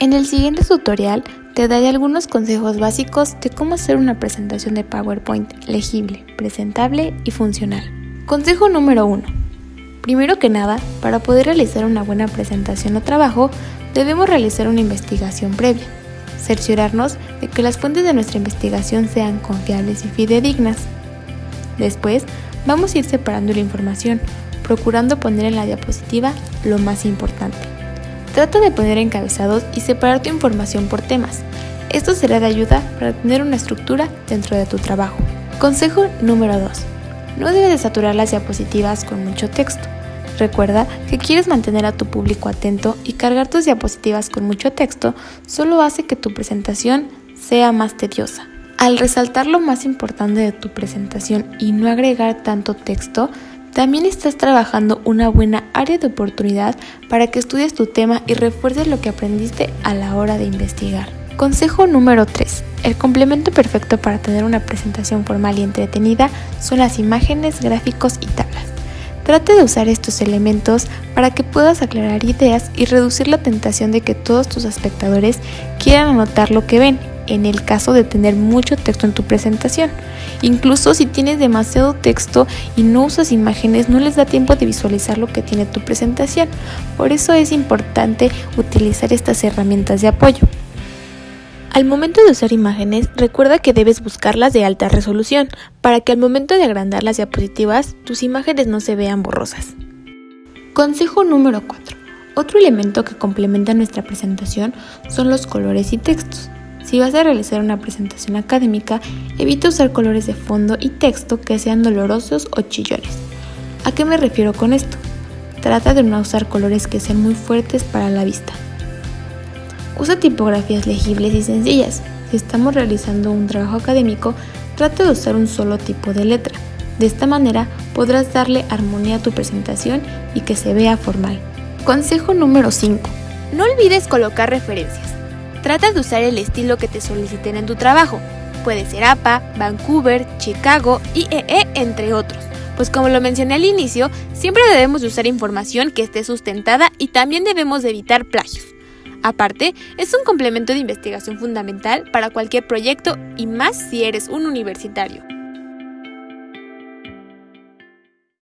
En el siguiente tutorial te daré algunos consejos básicos de cómo hacer una presentación de PowerPoint legible, presentable y funcional. Consejo número 1. Primero que nada, para poder realizar una buena presentación o trabajo, debemos realizar una investigación previa. Cerciorarnos de que las fuentes de nuestra investigación sean confiables y fidedignas. Después, vamos a ir separando la información, procurando poner en la diapositiva lo más importante. Trata de poner encabezados y separar tu información por temas. Esto será de ayuda para tener una estructura dentro de tu trabajo. Consejo número 2. No debes de saturar las diapositivas con mucho texto. Recuerda que quieres mantener a tu público atento y cargar tus diapositivas con mucho texto solo hace que tu presentación sea más tediosa. Al resaltar lo más importante de tu presentación y no agregar tanto texto, también estás trabajando una buena área de oportunidad para que estudies tu tema y refuerces lo que aprendiste a la hora de investigar. Consejo número 3. El complemento perfecto para tener una presentación formal y entretenida son las imágenes, gráficos y tablas. Trate de usar estos elementos para que puedas aclarar ideas y reducir la tentación de que todos tus espectadores quieran anotar lo que ven en el caso de tener mucho texto en tu presentación. Incluso si tienes demasiado texto y no usas imágenes, no les da tiempo de visualizar lo que tiene tu presentación. Por eso es importante utilizar estas herramientas de apoyo. Al momento de usar imágenes, recuerda que debes buscarlas de alta resolución, para que al momento de agrandar las diapositivas, tus imágenes no se vean borrosas. Consejo número 4. Otro elemento que complementa nuestra presentación son los colores y textos. Si vas a realizar una presentación académica, evita usar colores de fondo y texto que sean dolorosos o chillones. ¿A qué me refiero con esto? Trata de no usar colores que sean muy fuertes para la vista. Usa tipografías legibles y sencillas. Si estamos realizando un trabajo académico, trata de usar un solo tipo de letra. De esta manera podrás darle armonía a tu presentación y que se vea formal. Consejo número 5. No olvides colocar referencias. Trata de usar el estilo que te soliciten en tu trabajo. Puede ser APA, Vancouver, Chicago, IEE, entre otros. Pues como lo mencioné al inicio, siempre debemos de usar información que esté sustentada y también debemos de evitar plagios. Aparte, es un complemento de investigación fundamental para cualquier proyecto y más si eres un universitario.